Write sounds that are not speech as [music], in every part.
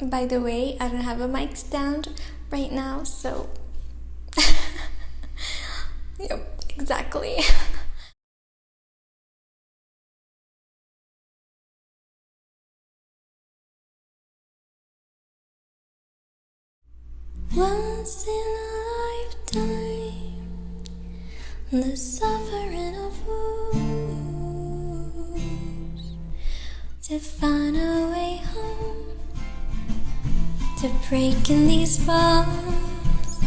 By the way, I don't have a mic stand right now, so. [laughs] yep, exactly. [laughs] Once in a lifetime, the suffering of fools to find a way home, to breaking these bonds.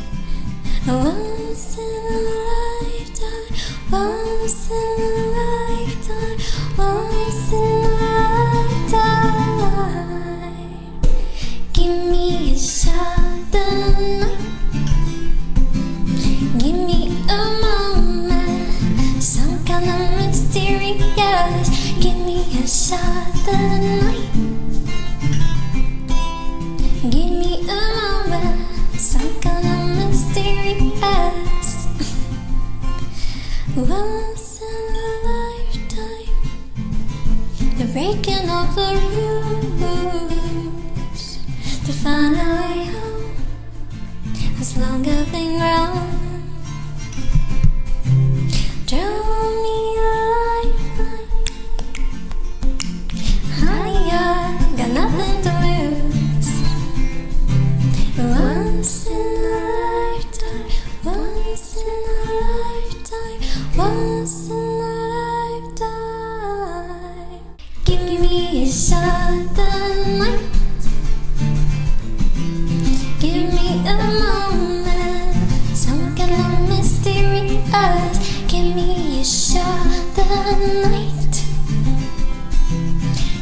Once in a lifetime, once in a lifetime, once in a lifetime. Give me a shot tonight. Give me a moment, some kind of mysterious. Give me a shot tonight. Breaking of the rules to find a way home As long as I've been wrong. A shot. Give me a moment, some kind of mysterious. Give me a shot tonight.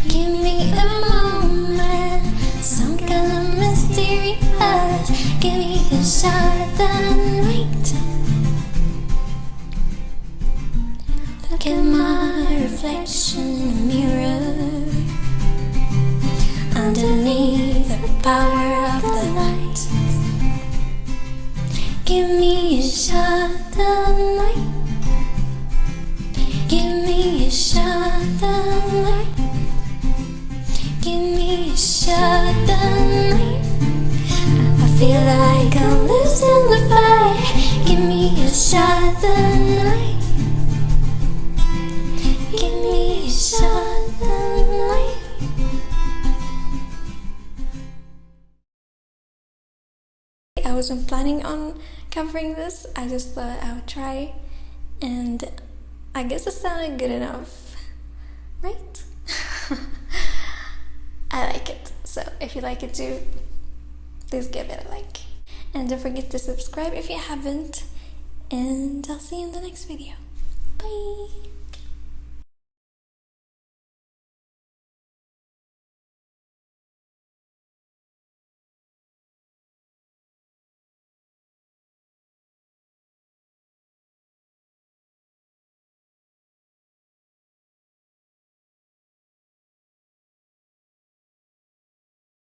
Give me a moment, some kind of mysterious. Give me a shot tonight. Look at my reflection in the mirror. Power of the light. Give me a shot tonight. Give me a shot tonight. Give me a shot tonight. I feel like I'm losing the fight. Give me a shot tonight. Wasn't planning on covering this. I just thought I would try, and I guess it sounded good enough, right? [laughs] I like it. So if you like it too, please give it a like. And don't forget to subscribe if you haven't. And I'll see you in the next video. Bye!